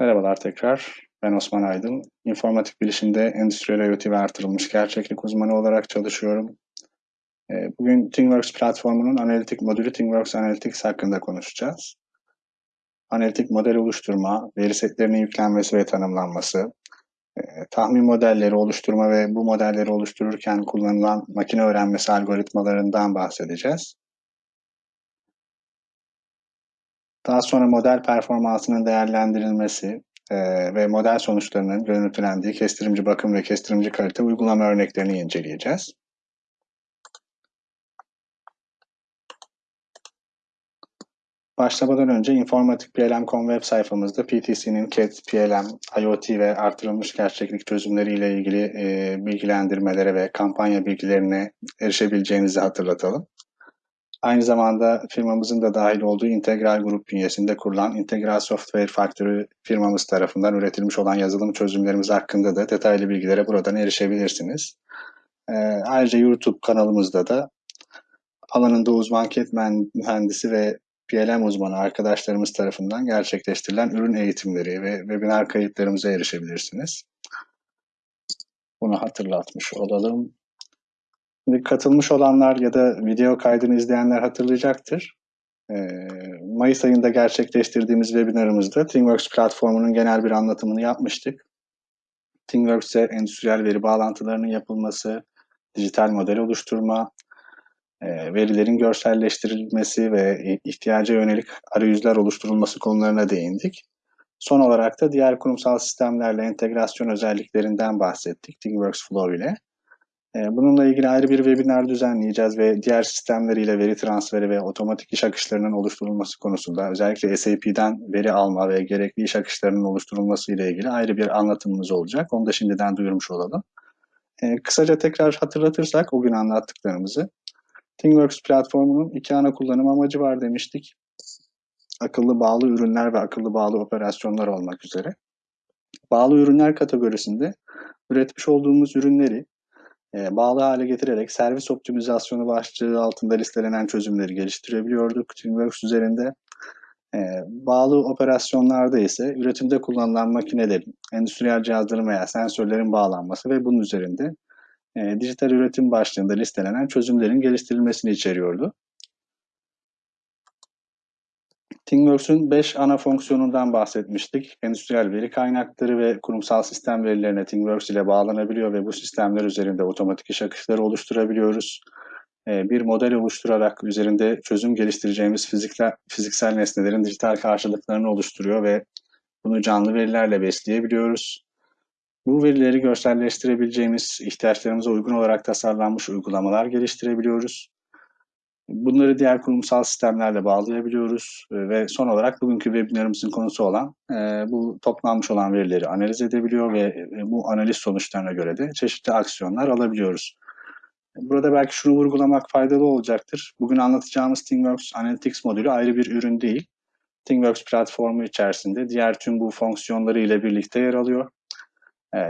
Merhabalar tekrar. Ben Osman Aydın. İnformatik bilişimde endüstriyel IoT ve artırılmış gerçeklik uzmanı olarak çalışıyorum. Ee, bugün ThingWorks platformunun analitik modülü ThingWorks Analytics hakkında konuşacağız. Analitik model oluşturma, veri setlerinin yüklenmesi ve tanımlanması, e, tahmin modelleri oluşturma ve bu modelleri oluştururken kullanılan makine öğrenmesi algoritmalarından bahsedeceğiz. Daha sonra model performansının değerlendirilmesi e, ve model sonuçlarının görüntülendiği kestirimci bakım ve kestirimci kalite uygulama örneklerini inceleyeceğiz. Başlamadan önce Informatik PLM.com web sayfamızda PTC'nin CAD, PLM, IoT ve artırılmış gerçeklik çözümleriyle ilgili e, bilgilendirmelere ve kampanya bilgilerine erişebileceğinizi hatırlatalım. Aynı zamanda firmamızın da dahil olduğu Integral Grup bünyesinde kurulan Integral Software Factory firmamız tarafından üretilmiş olan yazılım çözümlerimiz hakkında da detaylı bilgilere buradan erişebilirsiniz. Ee, ayrıca YouTube kanalımızda da alanında uzman CAD mühendisi ve PLM uzmanı arkadaşlarımız tarafından gerçekleştirilen ürün eğitimleri ve webinar kayıtlarımıza erişebilirsiniz. Bunu hatırlatmış olalım. Katılmış olanlar ya da video kaydını izleyenler hatırlayacaktır. Ee, Mayıs ayında gerçekleştirdiğimiz webinarımızda ThingWorks platformunun genel bir anlatımını yapmıştık. ThingWorks'e endüstriyel veri bağlantılarının yapılması, dijital model oluşturma, e, verilerin görselleştirilmesi ve ihtiyaca yönelik arayüzler oluşturulması konularına değindik. Son olarak da diğer kurumsal sistemlerle entegrasyon özelliklerinden bahsettik ThingWorks Flow ile. Ee, bununla ilgili ayrı bir webinar düzenleyeceğiz ve diğer sistemleriyle veri transferi ve otomatik iş akışlarının oluşturulması konusunda özellikle SAP'den veri alma ve gerekli iş akışlarının oluşturulması ile ilgili ayrı bir anlatımımız olacak. Onu da şimdiden duyurmuş olalım. Ee, kısaca tekrar hatırlatırsak o gün anlattıklarımızı. ThingWorks platformunun iki ana kullanım amacı var demiştik. Akıllı bağlı ürünler ve akıllı bağlı operasyonlar olmak üzere. Bağlı ürünler kategorisinde üretmiş olduğumuz ürünleri bağlı hale getirerek servis optimizasyonu başlığı altında listelenen çözümleri geliştirebiliyorduk ThingWorks üzerinde. E, bağlı operasyonlarda ise üretimde kullanılan makinelerin, endüstriyel cihazların veya sensörlerin bağlanması ve bunun üzerinde e, dijital üretim başlığında listelenen çözümlerin geliştirilmesini içeriyordu. ThingWorks'un 5 ana fonksiyonundan bahsetmiştik. Endüstriyel veri kaynakları ve kurumsal sistem verilerine ThingWorks ile bağlanabiliyor ve bu sistemler üzerinde otomatik iş akışları oluşturabiliyoruz. Ee, bir model oluşturarak üzerinde çözüm geliştireceğimiz fiziksel, fiziksel nesnelerin dijital karşılıklarını oluşturuyor ve bunu canlı verilerle besleyebiliyoruz. Bu verileri görselleştirebileceğimiz ihtiyaçlarımıza uygun olarak tasarlanmış uygulamalar geliştirebiliyoruz. Bunları diğer kurumsal sistemlerle bağlayabiliyoruz e, ve son olarak bugünkü webinarımızın konusu olan e, bu toplanmış olan verileri analiz edebiliyor ve e, bu analiz sonuçlarına göre de çeşitli aksiyonlar alabiliyoruz. Burada belki şunu vurgulamak faydalı olacaktır. Bugün anlatacağımız ThingWorks Analytics modülü ayrı bir ürün değil. ThingWorks platformu içerisinde diğer tüm bu fonksiyonları ile birlikte yer alıyor.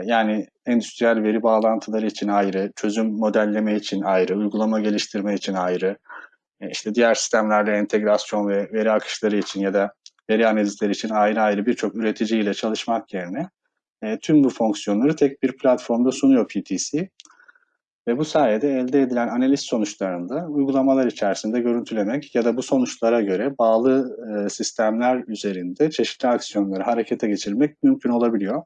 Yani endüstriyel veri bağlantıları için ayrı, çözüm modelleme için ayrı, uygulama geliştirme için ayrı, işte diğer sistemlerle entegrasyon ve veri akışları için ya da veri analizleri için ayrı ayrı birçok üreticiyle çalışmak yerine e, tüm bu fonksiyonları tek bir platformda sunuyor PTC. Ve bu sayede elde edilen analiz sonuçlarında uygulamalar içerisinde görüntülemek ya da bu sonuçlara göre bağlı e, sistemler üzerinde çeşitli aksiyonları harekete geçirmek mümkün olabiliyor.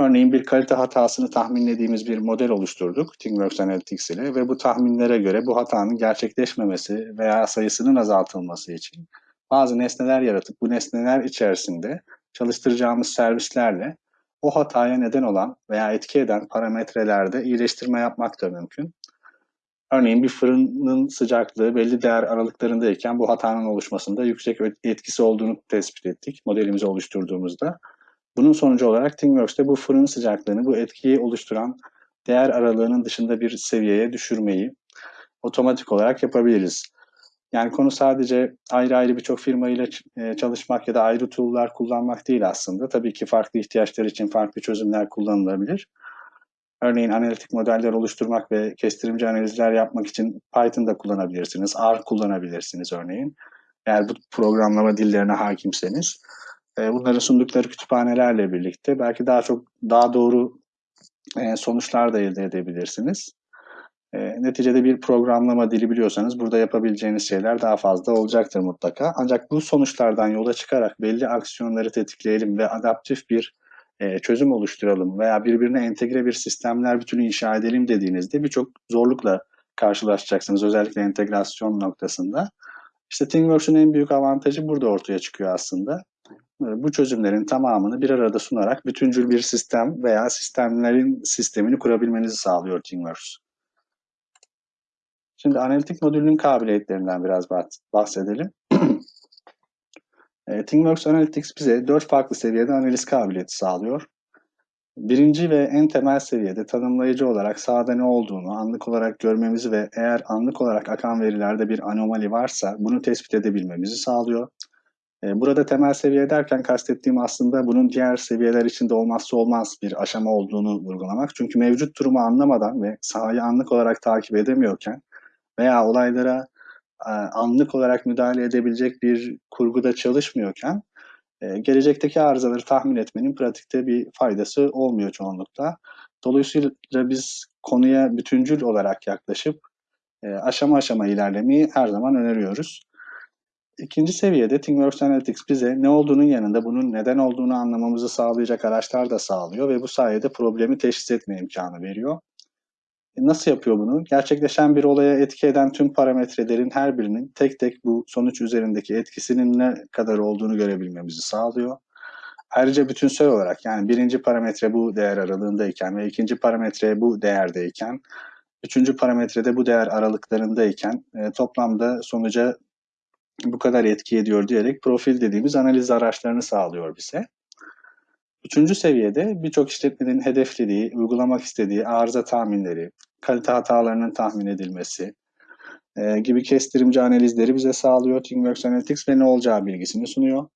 Örneğin bir kalite hatasını tahminlediğimiz bir model oluşturduk ThingWorks Analytics ile ve bu tahminlere göre bu hatanın gerçekleşmemesi veya sayısının azaltılması için bazı nesneler yaratıp bu nesneler içerisinde çalıştıracağımız servislerle o hataya neden olan veya etki eden parametrelerde iyileştirme yapmak da mümkün. Örneğin bir fırının sıcaklığı belli değer aralıklarındayken bu hatanın oluşmasında yüksek etkisi olduğunu tespit ettik modelimizi oluşturduğumuzda. Bunun sonucu olarak ThingWorks'te bu fırın sıcaklığını, bu etkiyi oluşturan değer aralığının dışında bir seviyeye düşürmeyi otomatik olarak yapabiliriz. Yani konu sadece ayrı ayrı birçok firma ile çalışmak ya da ayrı tool'lar kullanmak değil aslında. Tabii ki farklı ihtiyaçlar için farklı çözümler kullanılabilir. Örneğin analitik modeller oluşturmak ve kestirimci analizler yapmak için Python'da kullanabilirsiniz. R kullanabilirsiniz örneğin. Eğer bu programlama dillerine hakimseniz. E, sundukları kütüphanelerle birlikte belki daha çok daha doğru e, sonuçlar da elde edebilirsiniz. E, neticede bir programlama dili biliyorsanız burada yapabileceğiniz şeyler daha fazla olacaktır mutlaka. Ancak bu sonuçlardan yola çıkarak belli aksiyonları tetikleyelim ve adaptif bir e, çözüm oluşturalım veya birbirine entegre bir sistemler bütünü inşa edelim dediğinizde birçok zorlukla karşılaşacaksınız. Özellikle entegrasyon noktasında. İşte ThingWorks'un en büyük avantajı burada ortaya çıkıyor aslında. E, bu çözümlerin tamamını bir arada sunarak bütüncül bir sistem veya sistemlerin sistemini kurabilmenizi sağlıyor ThingWorks. Şimdi analitik modülün kabiliyetlerinden biraz bahsedelim. e, ThingWorks Analytics bize dört farklı seviyede analiz kabiliyeti sağlıyor. Birinci ve en temel seviyede tanımlayıcı olarak sahada ne olduğunu anlık olarak görmemizi ve eğer anlık olarak akan verilerde bir anomali varsa bunu tespit edebilmemizi sağlıyor. E, burada temel seviye derken kastettiğim aslında bunun diğer seviyeler içinde olmazsa olmaz bir aşama olduğunu vurgulamak. Çünkü mevcut durumu anlamadan ve sahayı anlık olarak takip edemiyorken veya olaylara e, anlık olarak müdahale edebilecek bir kurguda çalışmıyorken e, gelecekteki arızaları tahmin etmenin pratikte bir faydası olmuyor çoğunlukla. Dolayısıyla biz konuya bütüncül olarak yaklaşıp aşama aşama ilerlemeyi her zaman öneriyoruz. İkinci seviyede ThingWorks Analytics bize ne olduğunun yanında bunun neden olduğunu anlamamızı sağlayacak araçlar da sağlıyor ve bu sayede problemi teşhis etme imkanı veriyor. E, nasıl yapıyor bunu? Gerçekleşen bir olaya etki eden tüm parametrelerin her birinin tek tek bu sonuç üzerindeki etkisinin ne kadar olduğunu görebilmemizi sağlıyor. Ayrıca bütünsel olarak yani birinci parametre bu değer aralığındayken ve ikinci parametre bu değerdeyken, üçüncü parametrede bu değer aralıklarındayken e, toplamda sonuca bu kadar etki ediyor diyerek profil dediğimiz analiz araçlarını sağlıyor bize. Üçüncü seviyede birçok işletmenin hedeflediği, uygulamak istediği arıza tahminleri, kalite hatalarının tahmin edilmesi e, gibi kestirimci analizleri bize sağlıyor ThingWorks Analytics ve ne olacağı bilgisini sunuyor.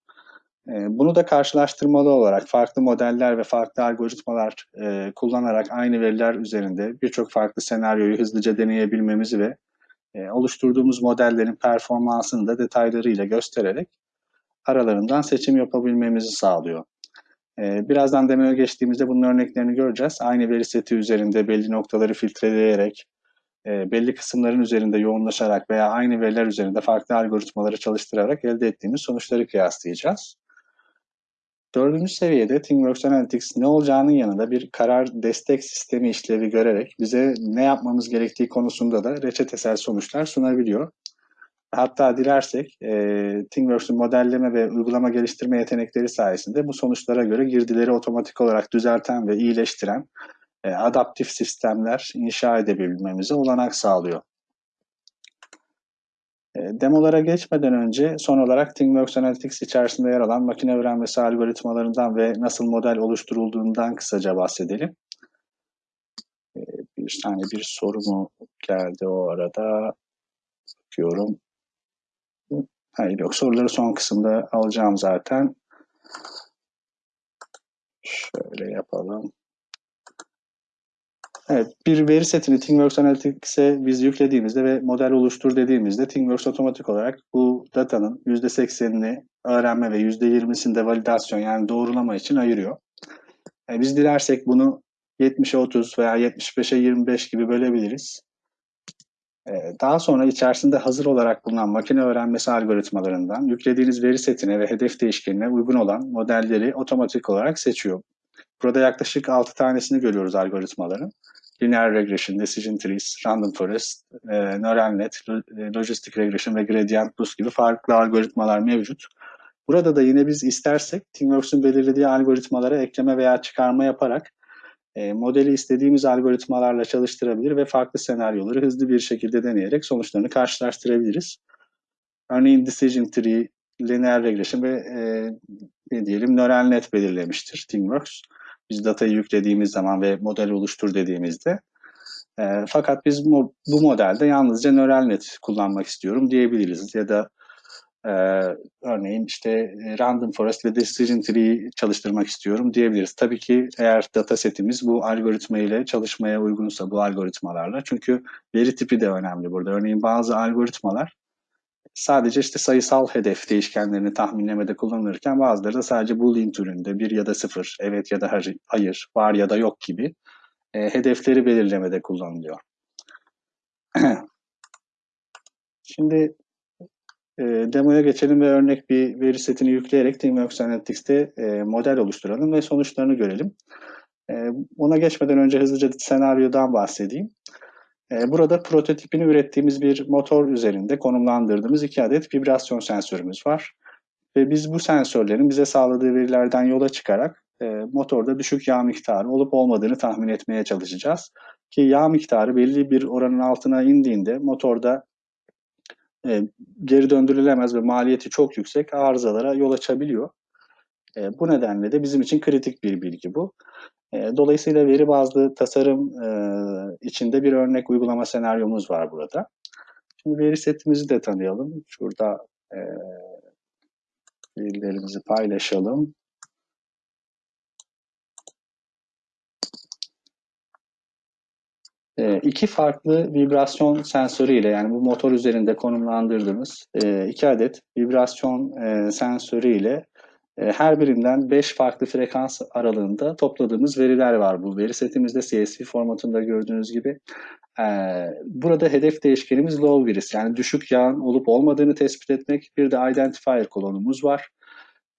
E, bunu da karşılaştırmalı olarak farklı modeller ve farklı algoritmalar e, kullanarak aynı veriler üzerinde birçok farklı senaryoyu hızlıca deneyebilmemizi ve e, oluşturduğumuz modellerin performansını da detaylarıyla göstererek aralarından seçim yapabilmemizi sağlıyor. E, birazdan demoya geçtiğimizde bunun örneklerini göreceğiz. Aynı veri seti üzerinde belli noktaları filtreleyerek, e, belli kısımların üzerinde yoğunlaşarak veya aynı veriler üzerinde farklı algoritmaları çalıştırarak elde ettiğimiz sonuçları kıyaslayacağız. Dördüncü seviyede ThingWorks Analytics ne olacağının yanında bir karar destek sistemi işlevi görerek bize ne yapmamız gerektiği konusunda da reçetesel sonuçlar sunabiliyor. Hatta dilersek e, ThingWorks'un modelleme ve uygulama geliştirme yetenekleri sayesinde bu sonuçlara göre girdileri otomatik olarak düzelten ve iyileştiren e, adaptif sistemler inşa edebilmemize olanak sağlıyor. E, demolara geçmeden önce son olarak ThingWorks Analytics içerisinde yer alan makine öğrenmesi algoritmalarından ve nasıl model oluşturulduğundan kısaca bahsedelim. E, bir tane bir soru mu geldi o arada? Bakıyorum. Hayır yok soruları son kısımda alacağım zaten. Şöyle yapalım. Evet, bir veri setini ThingWorks Analytics'e biz yüklediğimizde ve model oluştur dediğimizde ThingWorks otomatik olarak bu datanın %80'ini öğrenme ve %20'sini de validasyon yani doğrulama için ayırıyor. Yani biz dilersek bunu 70'e 30 veya 75'e 25 gibi bölebiliriz. Ee, daha sonra içerisinde hazır olarak bulunan makine öğrenmesi algoritmalarından yüklediğiniz veri setine ve hedef değişkenine uygun olan modelleri otomatik olarak seçiyor. Burada yaklaşık 6 tanesini görüyoruz algoritmaların. Linear Regression, Decision Trees, Random Forest, e, Neural Net, Logistic Regression ve Gradient Boost gibi farklı algoritmalar mevcut. Burada da yine biz istersek ThingWorks'un belirlediği algoritmalara ekleme veya çıkarma yaparak e, modeli istediğimiz algoritmalarla çalıştırabilir ve farklı senaryoları hızlı bir şekilde deneyerek sonuçlarını karşılaştırabiliriz. Örneğin Decision Tree, Linear Regression ve e, ne diyelim Neural Net belirlemiştir ThingWorks. Biz datayı yüklediğimiz zaman ve model oluştur dediğimizde. E, fakat biz bu, bu modelde yalnızca Neural Net kullanmak istiyorum diyebiliriz. Ya da ee, örneğin işte e, Random Forest ve Decision Tree çalıştırmak istiyorum diyebiliriz. Tabii ki eğer data setimiz bu algoritma ile çalışmaya uygunsa bu algoritmalarla. Çünkü veri tipi de önemli burada. Örneğin bazı algoritmalar sadece işte sayısal hedef değişkenlerini tahminlemede kullanılırken bazıları da sadece boolean türünde bir ya da sıfır, evet ya da hayır, var ya da yok gibi e, hedefleri belirlemede kullanılıyor. Şimdi e, demoya geçelim ve örnek bir veri setini yükleyerek TeamWorks Analytics'te e, model oluşturalım ve sonuçlarını görelim. E, ona geçmeden önce hızlıca senaryodan bahsedeyim. E, burada prototipini ürettiğimiz bir motor üzerinde konumlandırdığımız iki adet vibrasyon sensörümüz var. Ve biz bu sensörlerin bize sağladığı verilerden yola çıkarak e, motorda düşük yağ miktarı olup olmadığını tahmin etmeye çalışacağız. Ki yağ miktarı belli bir oranın altına indiğinde motorda e, geri döndürülemez ve maliyeti çok yüksek arızalara yol açabiliyor. E, bu nedenle de bizim için kritik bir bilgi bu. E, dolayısıyla veri bazlı tasarım e, içinde bir örnek uygulama senaryomuz var burada. Şimdi veri setimizi de tanıyalım. Şurada e, verilerimizi paylaşalım. E, iki farklı vibrasyon sensörüyle yani bu motor üzerinde konumlandırdığımız iki adet vibrasyon e, sensörüyle e, her birinden 5 farklı frekans aralığında topladığımız veriler var bu veri setimizde CSV formatında gördüğünüz gibi. E, burada hedef değişkenimiz low virus yani düşük yağın olup olmadığını tespit etmek. Bir de identifier kolonumuz var.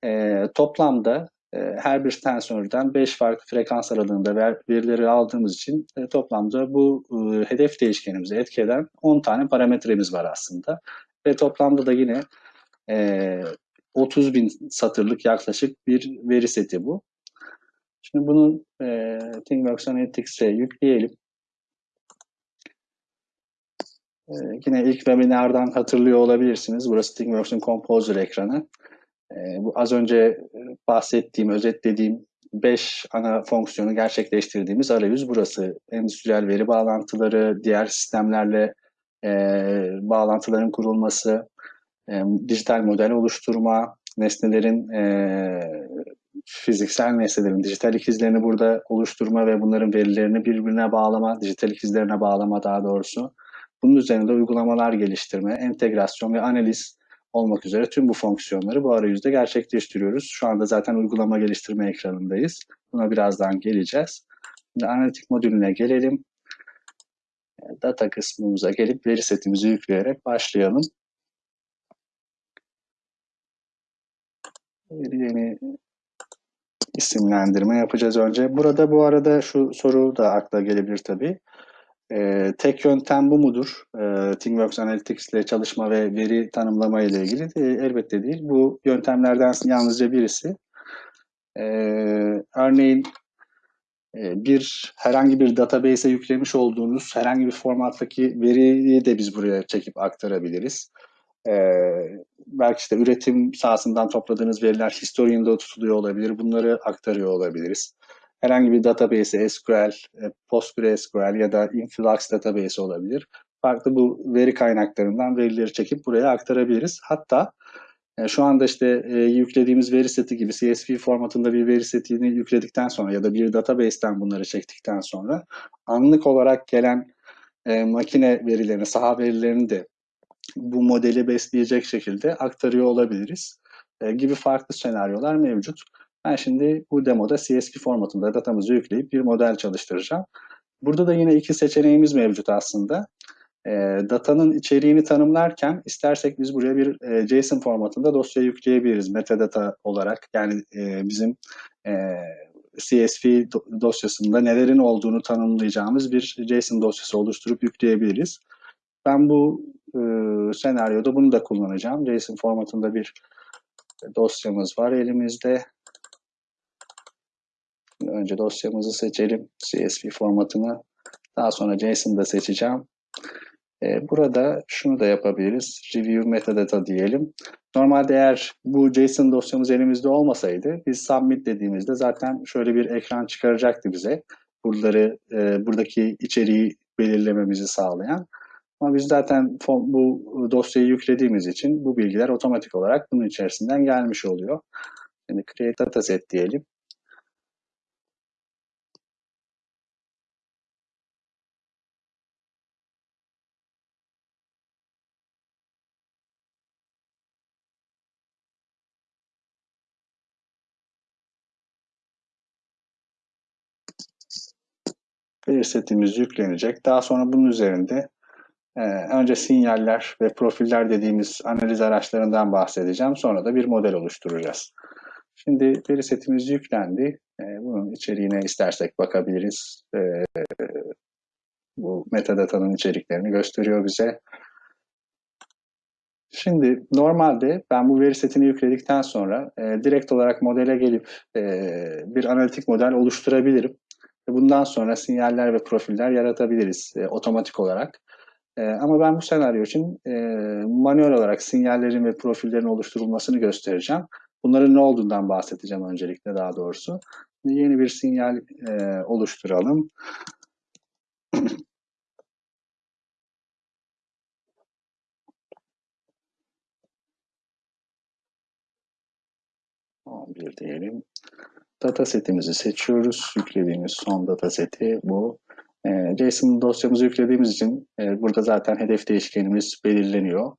E, toplamda her bir sensörden 5 farklı frekans aralığında verileri aldığımız için toplamda bu hedef değişkenimizi etki eden 10 tane parametremiz var aslında. Ve toplamda da yine 30 bin satırlık yaklaşık bir veri seti bu. Şimdi bunu e, ThingWorks Analytics'e yükleyelim. E, yine ilk webinardan hatırlıyor olabilirsiniz. Burası ThingWorks'un Composer ekranı. E, bu az önce bahsettiğim, özetlediğim 5 ana fonksiyonu gerçekleştirdiğimiz arayüz burası. Endüstriyel veri bağlantıları, diğer sistemlerle e, bağlantıların kurulması, e, dijital model oluşturma, nesnelerin e, fiziksel nesnelerin dijital ikizlerini burada oluşturma ve bunların verilerini birbirine bağlama, dijital ikizlerine bağlama daha doğrusu. Bunun üzerinde uygulamalar geliştirme, entegrasyon ve analiz olmak üzere tüm bu fonksiyonları bu arayüzde gerçekleştiriyoruz. Şu anda zaten uygulama geliştirme ekranındayız. Buna birazdan geleceğiz. Şimdi analitik modülüne gelelim. Data kısmımıza gelip veri setimizi yükleyerek başlayalım. Yeni isimlendirme yapacağız önce. Burada bu arada şu soru da akla gelebilir tabii. Ee, tek yöntem bu mudur? Ee, ThingWorks Analytics ile çalışma ve veri tanımlama ile ilgili e, elbette değil. Bu yöntemlerden yalnızca birisi. Ee, örneğin e, bir herhangi bir database'e yüklemiş olduğunuz herhangi bir formattaki veriyi de biz buraya çekip aktarabiliriz. Ee, belki işte üretim sahasından topladığınız veriler historian'da tutuluyor olabilir. Bunları aktarıyor olabiliriz. Herhangi bir database, SQL, e, PostgreSQL ya da Influx database olabilir. Farklı bu veri kaynaklarından verileri çekip buraya aktarabiliriz. Hatta e, şu anda işte e, yüklediğimiz veri seti gibi CSV formatında bir veri setini yükledikten sonra ya da bir database'ten bunları çektikten sonra anlık olarak gelen e, makine verilerini, saha verilerini de bu modeli besleyecek şekilde aktarıyor olabiliriz e, gibi farklı senaryolar mevcut. Ben şimdi bu demoda CSV formatında datamızı yükleyip bir model çalıştıracağım. Burada da yine iki seçeneğimiz mevcut aslında. E, datanın içeriğini tanımlarken istersek biz buraya bir e, JSON formatında dosya yükleyebiliriz metadata olarak. Yani e, bizim e, CSV dosyasında nelerin olduğunu tanımlayacağımız bir JSON dosyası oluşturup yükleyebiliriz. Ben bu e, senaryoda bunu da kullanacağım. JSON formatında bir dosyamız var elimizde. Önce dosyamızı seçelim. CSV formatını. Daha sonra JSON'da seçeceğim. E, burada şunu da yapabiliriz. Review metadata diyelim. Normalde eğer bu JSON dosyamız elimizde olmasaydı biz submit dediğimizde zaten şöyle bir ekran çıkaracaktı bize. Buraları, e, buradaki içeriği belirlememizi sağlayan. Ama biz zaten bu dosyayı yüklediğimiz için bu bilgiler otomatik olarak bunun içerisinden gelmiş oluyor. Şimdi create dataset diyelim. Veri setimiz yüklenecek. Daha sonra bunun üzerinde e, önce sinyaller ve profiller dediğimiz analiz araçlarından bahsedeceğim. Sonra da bir model oluşturacağız. Şimdi veri setimiz yüklendi. E, bunun içeriğine istersek bakabiliriz. E, bu metadatanın içeriklerini gösteriyor bize. Şimdi normalde ben bu veri setini yükledikten sonra e, direkt olarak modele gelip e, bir analitik model oluşturabilirim. Bundan sonra sinyaller ve profiller yaratabiliriz e, otomatik olarak. E, ama ben bu senaryo için e, manuel olarak sinyallerin ve profillerin oluşturulmasını göstereceğim. Bunların ne olduğundan bahsedeceğim öncelikle daha doğrusu. Yeni bir sinyal e, oluşturalım. 11 diyelim. Datasetimizi seçiyoruz. Yüklediğimiz son dataseti bu. E, JSON dosyamızı yüklediğimiz için e, burada zaten hedef değişkenimiz belirleniyor.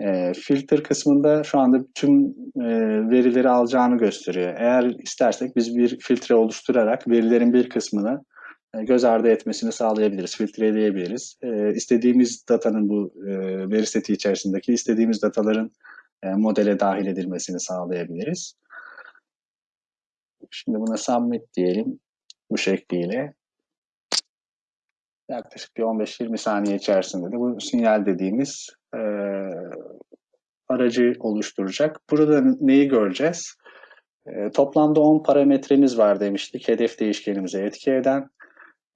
E, filter kısmında şu anda tüm e, verileri alacağını gösteriyor. Eğer istersek biz bir filtre oluşturarak verilerin bir kısmını e, göz ardı etmesini sağlayabiliriz, filtreleyebiliriz. E, istediğimiz datanın bu veri seti içerisindeki istediğimiz dataların modele dahil edilmesini sağlayabiliriz. Şimdi buna submit diyelim bu şekliyle. Yaklaşık bir 15-20 saniye içerisinde de bu sinyal dediğimiz e, aracı oluşturacak. Burada neyi göreceğiz? E, toplamda 10 parametremiz var demiştik hedef değişkenimize etki eden.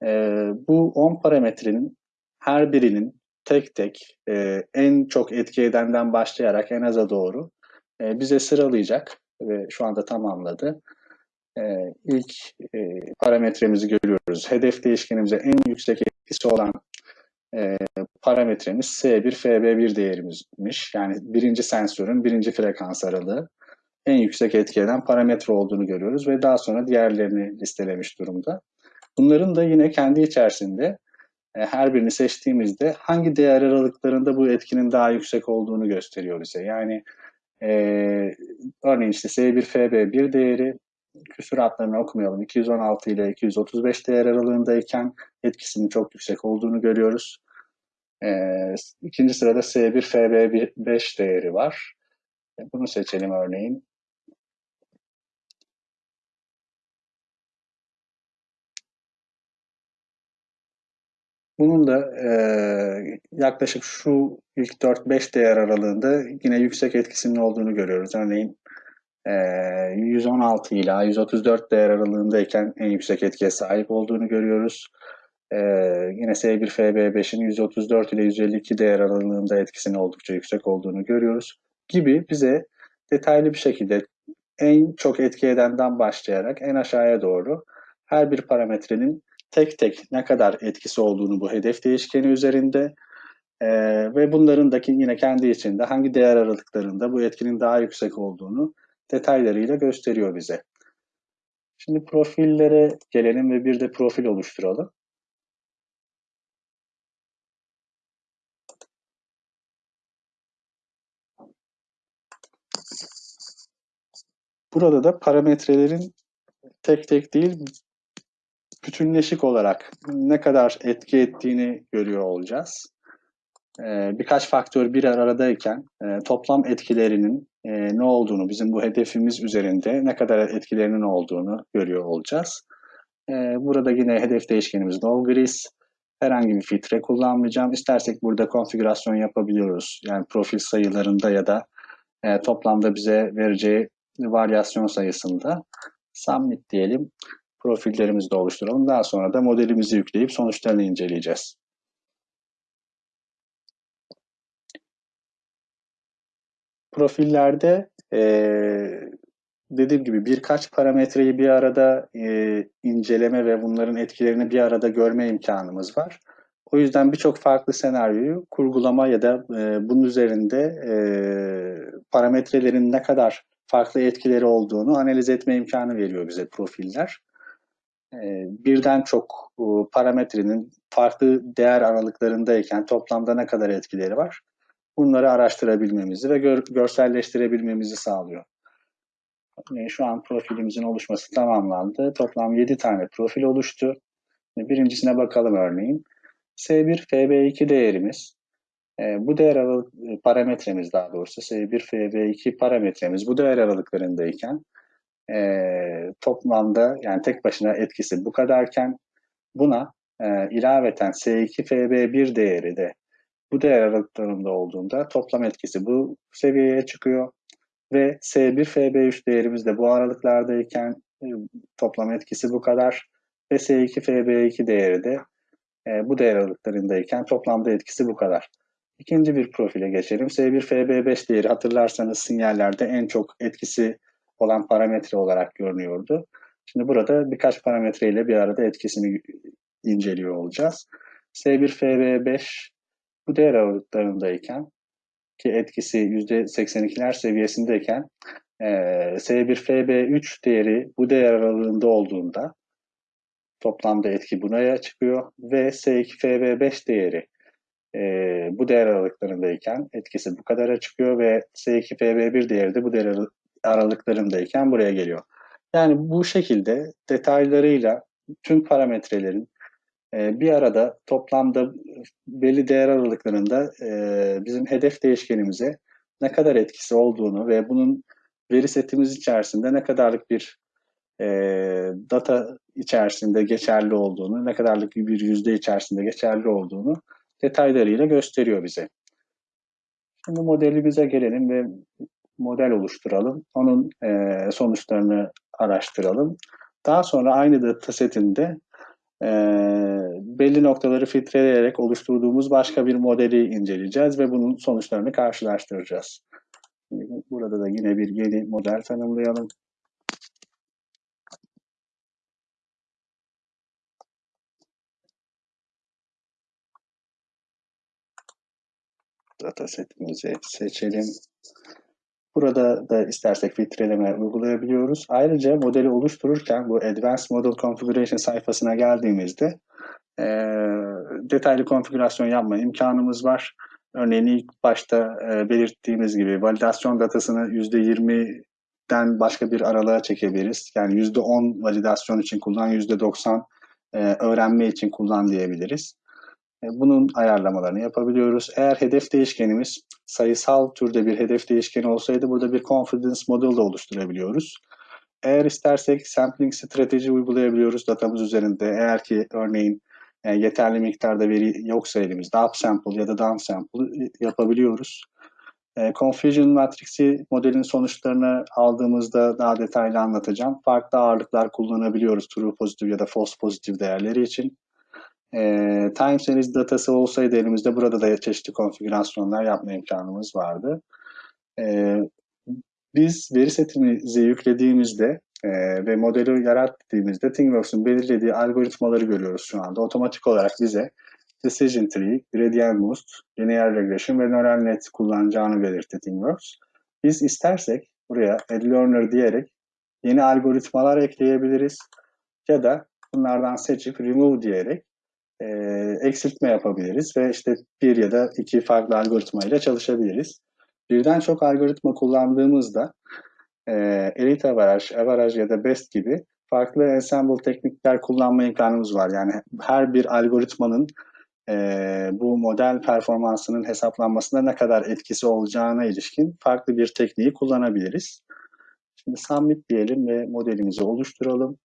E, bu 10 parametrenin her birinin tek tek e, en çok etki edenden başlayarak en aza doğru e, bize sıralayacak ve şu anda tamamladı e, ilk e, parametremizi görüyoruz. Hedef değişkenimize en yüksek etkisi olan e, parametremiz S1 FB1 değerimizmiş. Yani birinci sensörün birinci frekans aralığı en yüksek etki eden parametre olduğunu görüyoruz ve daha sonra diğerlerini listelemiş durumda. Bunların da yine kendi içerisinde e, her birini seçtiğimizde hangi değer aralıklarında bu etkinin daha yüksek olduğunu gösteriyor bize. Yani e, örneğin işte S1 FB1 değeri küsuratlarını okumayalım. 216 ile 235 değer aralığındayken etkisinin çok yüksek olduğunu görüyoruz. Ee, ikinci sırada S1 FB5 değeri var. Bunu seçelim örneğin. Bunun da e, yaklaşık şu ilk 4-5 değer aralığında yine yüksek etkisinin olduğunu görüyoruz. Örneğin 116 ila 134 değer aralığındayken en yüksek etkiye sahip olduğunu görüyoruz. Ee, yine S1 FB5'in 134 ile 152 değer aralığında etkisinin oldukça yüksek olduğunu görüyoruz. Gibi bize detaylı bir şekilde en çok etki edenden başlayarak en aşağıya doğru her bir parametrenin tek tek ne kadar etkisi olduğunu bu hedef değişkeni üzerinde e, ve bunlarındaki yine kendi içinde hangi değer aralıklarında bu etkinin daha yüksek olduğunu detaylarıyla gösteriyor bize. Şimdi profillere gelelim ve bir de profil oluşturalım. Burada da parametrelerin tek tek değil bütünleşik olarak ne kadar etki ettiğini görüyor olacağız. Ee, birkaç faktör bir aradayken e, toplam etkilerinin e, ne olduğunu, bizim bu hedefimiz üzerinde ne kadar etkilerinin olduğunu görüyor olacağız. E, burada yine hedef değişkenimiz no gris. Herhangi bir filtre kullanmayacağım. İstersek burada konfigürasyon yapabiliyoruz. Yani profil sayılarında ya da toplamda bize vereceği varyasyon sayısında. Submit diyelim. Profillerimizi de oluşturalım. Daha sonra da modelimizi yükleyip sonuçlarını inceleyeceğiz. Profillerde e, dediğim gibi birkaç parametreyi bir arada e, inceleme ve bunların etkilerini bir arada görme imkanımız var. O yüzden birçok farklı senaryoyu kurgulama ya da e, bunun üzerinde e, parametrelerin ne kadar farklı etkileri olduğunu analiz etme imkanı veriyor bize profiller. E, birden çok e, parametrenin farklı değer aralıklarındayken toplamda ne kadar etkileri var bunları araştırabilmemizi ve gör, görselleştirebilmemizi sağlıyor. şu an profilimizin oluşması tamamlandı. Toplam 7 tane profil oluştu. Birincisine bakalım örneğin. S1 FB2 değerimiz. E, bu değer aralık parametremiz daha doğrusu S1 FB2 parametremiz bu değer aralıklarındayken e, toplamda yani tek başına etkisi bu kadarken buna e, ilaveten S2 FB1 değeri de bu değer aralıklarında olduğunda toplam etkisi bu seviyeye çıkıyor ve S1 FB3 değerimiz de bu aralıklardayken e, toplam etkisi bu kadar ve S2 FB2 değeri de e, bu değer aralıklarındayken toplamda etkisi bu kadar. İkinci bir profile geçelim. S1 FB5 değeri hatırlarsanız sinyallerde en çok etkisi olan parametre olarak görünüyordu. Şimdi burada birkaç parametre ile bir arada etkisini inceliyor olacağız. S1 FB5 bu değer aralıklarındayken ki etkisi %82'ler seviyesindeyken e, S1 FB3 değeri bu değer aralığında olduğunda toplamda etki buraya çıkıyor ve S2 FB5 değeri e, bu değer aralıklarındayken etkisi bu kadara çıkıyor ve S2 FB1 değeri de bu değer aralıklarındayken buraya geliyor. Yani bu şekilde detaylarıyla tüm parametrelerin bir arada toplamda belli değer aralıklarında e, bizim hedef değişkenimize ne kadar etkisi olduğunu ve bunun veri setimiz içerisinde ne kadarlık bir e, data içerisinde geçerli olduğunu, ne kadarlık bir yüzde içerisinde geçerli olduğunu detaylarıyla gösteriyor bize. Şimdi modelimize gelelim ve model oluşturalım. Onun e, sonuçlarını araştıralım. Daha sonra aynı data setinde e, belli noktaları filtreleyerek oluşturduğumuz başka bir modeli inceleyeceğiz ve bunun sonuçlarını karşılaştıracağız. Burada da yine bir yeni model tanımlayalım. datasetimizi seçelim. Burada da istersek filtreleme uygulayabiliyoruz. Ayrıca modeli oluştururken bu Advanced Model Configuration sayfasına geldiğimizde e, detaylı konfigürasyon yapma imkanımız var. Örneğin ilk başta e, belirttiğimiz gibi validasyon datasını %20'den başka bir aralığa çekebiliriz. Yani %10 validasyon için kullan, %90 e, öğrenme için kullan diyebiliriz. E, bunun ayarlamalarını yapabiliyoruz. Eğer hedef değişkenimiz sayısal türde bir hedef değişkeni olsaydı burada bir confidence model da oluşturabiliyoruz. Eğer istersek sampling strateji uygulayabiliyoruz datamız üzerinde. Eğer ki örneğin e, yeterli miktarda veri yoksa elimizde upsample ya da downsample yapabiliyoruz. E, Confusion Matrix'i modelin sonuçlarını aldığımızda daha detaylı anlatacağım. Farklı ağırlıklar kullanabiliyoruz true pozitif ya da false pozitif değerleri için. E, time series datası olsaydı elimizde burada da çeşitli konfigürasyonlar yapma imkanımız vardı. E, biz veri setimizi yüklediğimizde e, ve modeli yarattığımızda ThingWorks'un belirlediği algoritmaları görüyoruz şu anda. Otomatik olarak bize Decision Tree, Gradient Boost, Linear Regression ve Neural Net kullanacağını belirtti ThingWorks. Biz istersek buraya Add Learner diyerek yeni algoritmalar ekleyebiliriz ya da bunlardan seçip Remove diyerek e, eksiltme yapabiliriz ve işte bir ya da iki farklı algoritma ile çalışabiliriz. Birden çok algoritma kullandığımızda e, Elite Average, Average ya da Best gibi farklı ensemble teknikler kullanma imkanımız var. Yani her bir algoritmanın e, bu model performansının hesaplanmasında ne kadar etkisi olacağına ilişkin farklı bir tekniği kullanabiliriz. Şimdi submit diyelim ve modelimizi oluşturalım.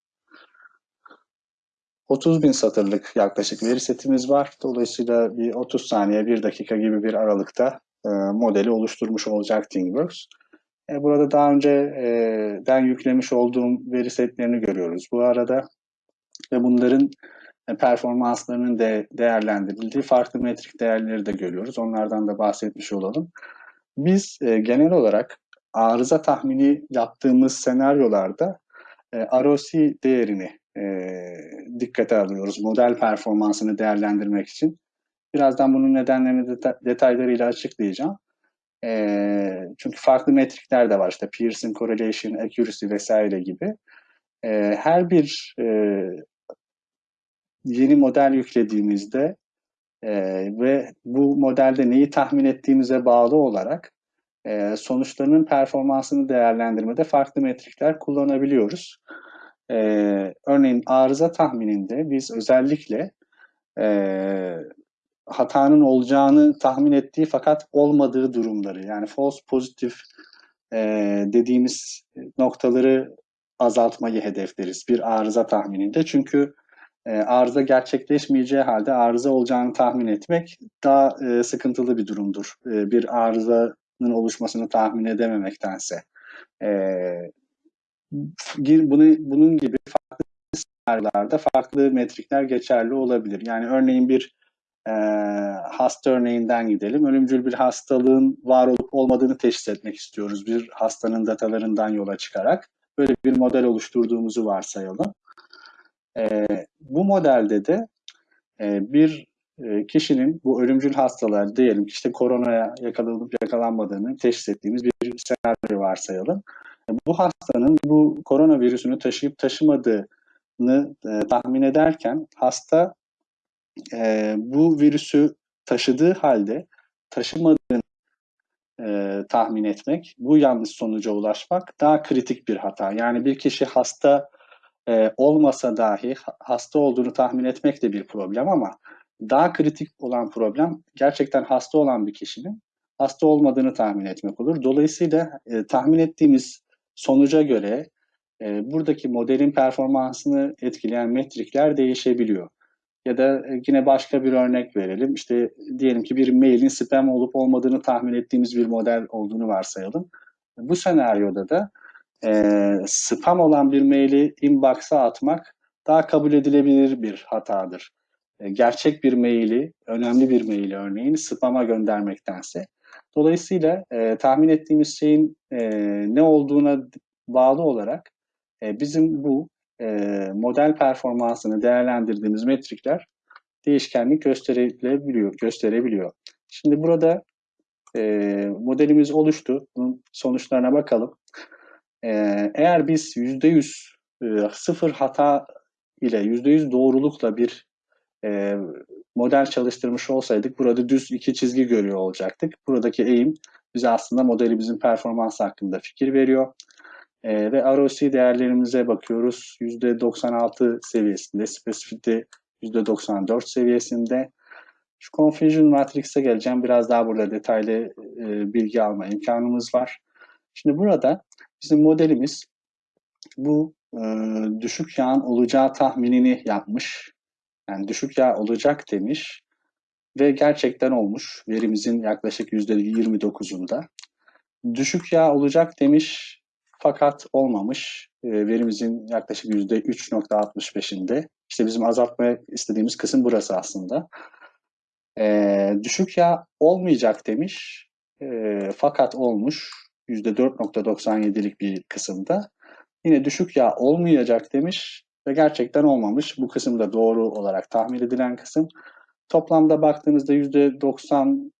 30 bin satırlık yaklaşık veri setimiz var. Dolayısıyla bir 30 saniye, 1 dakika gibi bir aralıkta e, modeli oluşturmuş olacak ThingWorks. E, burada daha önceden e, yüklemiş olduğum veri setlerini görüyoruz bu arada. Ve bunların e, performanslarının de değerlendirildiği farklı metrik değerleri de görüyoruz. Onlardan da bahsetmiş olalım. Biz e, genel olarak arıza tahmini yaptığımız senaryolarda e, ROC değerini e, dikkate alıyoruz model performansını değerlendirmek için. Birazdan bunun nedenlerini deta detaylarıyla açıklayacağım. E, çünkü farklı metrikler de var işte Pearson Correlation, Accuracy vesaire gibi. E, her bir e, yeni model yüklediğimizde e, ve bu modelde neyi tahmin ettiğimize bağlı olarak e, sonuçlarının performansını değerlendirmede farklı metrikler kullanabiliyoruz. E, örneğin arıza tahmininde biz özellikle e, hatanın olacağını tahmin ettiği fakat olmadığı durumları yani false pozitif e, dediğimiz noktaları azaltmayı hedefleriz bir arıza tahmininde. Çünkü e, arıza gerçekleşmeyeceği halde arıza olacağını tahmin etmek daha e, sıkıntılı bir durumdur. E, bir arızanın oluşmasını tahmin edememektense. E, bunu, bunun gibi farklı senaryolarda farklı metrikler geçerli olabilir. Yani örneğin bir e, hasta örneğinden gidelim. Ölümcül bir hastalığın var olup olmadığını teşhis etmek istiyoruz bir hastanın datalarından yola çıkarak. Böyle bir model oluşturduğumuzu varsayalım. E, bu modelde de e, bir kişinin bu ölümcül hastalar diyelim ki işte koronaya yakalanıp yakalanmadığını teşhis ettiğimiz bir senaryo varsayalım. Bu hastanın bu koronavirüsünü taşıyıp taşımadığını e, tahmin ederken hasta e, bu virüsü taşıdığı halde taşımadığını e, tahmin etmek, bu yanlış sonuca ulaşmak daha kritik bir hata. Yani bir kişi hasta e, olmasa dahi hasta olduğunu tahmin etmek de bir problem ama daha kritik olan problem gerçekten hasta olan bir kişinin hasta olmadığını tahmin etmek olur. Dolayısıyla e, tahmin ettiğimiz sonuca göre e, buradaki modelin performansını etkileyen metrikler değişebiliyor. Ya da e, yine başka bir örnek verelim. İşte diyelim ki bir mailin spam olup olmadığını tahmin ettiğimiz bir model olduğunu varsayalım. Bu senaryoda da e, spam olan bir maili inbox'a atmak daha kabul edilebilir bir hatadır. E, gerçek bir maili, önemli bir maili örneğin spam'a göndermektense. Dolayısıyla e, tahmin ettiğimiz şeyin e, ne olduğuna bağlı olarak e, bizim bu e, model performansını değerlendirdiğimiz metrikler değişkenlik gösterebiliyor. gösterebiliyor. Şimdi burada e, modelimiz oluştu. Bunun sonuçlarına bakalım. Ee, eğer biz %100 e, sıfır hata ile %100 doğrulukla bir e, model çalıştırmış olsaydık burada düz iki çizgi görüyor olacaktık. Buradaki eğim bize aslında modelimizin performansı hakkında fikir veriyor. E, ve ROC değerlerimize bakıyoruz. %96 seviyesinde, specificity %94 seviyesinde. Şu Confusion Matrix'e geleceğim. Biraz daha burada detaylı e, bilgi alma imkanımız var. Şimdi burada bizim modelimiz bu e, düşük yağın olacağı tahminini yapmış. Yani düşük yağ olacak demiş ve gerçekten olmuş verimizin yaklaşık %29'unda. Düşük yağ olacak demiş fakat olmamış e, verimizin yaklaşık %3.65'inde. İşte bizim azaltmaya istediğimiz kısım burası aslında. E, düşük yağ olmayacak demiş e, fakat olmuş %4.97'lik bir kısımda. Yine düşük yağ olmayacak demiş ve gerçekten olmamış. Bu kısım da doğru olarak tahmin edilen kısım. Toplamda baktığınızda %90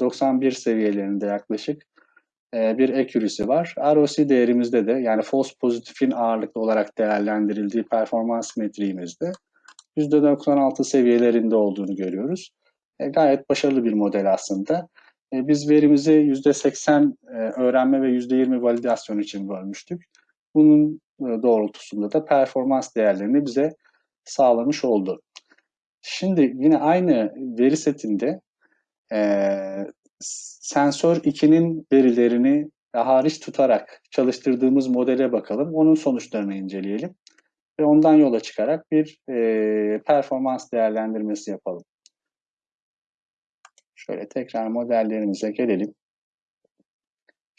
91 seviyelerinde yaklaşık e, bir accuracy var. ROC değerimizde de yani false pozitifin ağırlıklı olarak değerlendirildiği performans metriğimizde %96 seviyelerinde olduğunu görüyoruz. E, gayet başarılı bir model aslında. E, biz verimizi %80 e, öğrenme ve %20 validasyon için bölmüştük. Bunun e, doğrultusunda da performans değerlerini bize sağlamış oldu. Şimdi yine aynı veri setinde e, sensör 2'nin verilerini hariç tutarak çalıştırdığımız modele bakalım. Onun sonuçlarını inceleyelim. Ve ondan yola çıkarak bir e, performans değerlendirmesi yapalım. Şöyle tekrar modellerimize gelelim.